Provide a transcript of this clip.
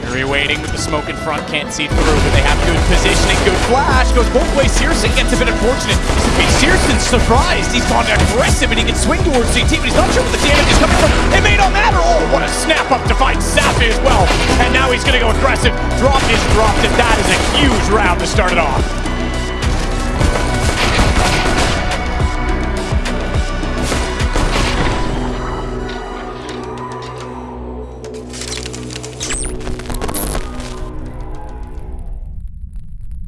Fury waiting with the smoke in front, can't see through, but they have good positioning, good flash, goes both ways. Searson gets a bit unfortunate. Searson's surprised, he's gone aggressive and he can swing towards CT, but he's not sure where the damage is coming from. It may not matter. Oh, what a snap up to find Zappi as well. And now he's gonna go aggressive. Drop is dropped, and that is a huge round to start it off.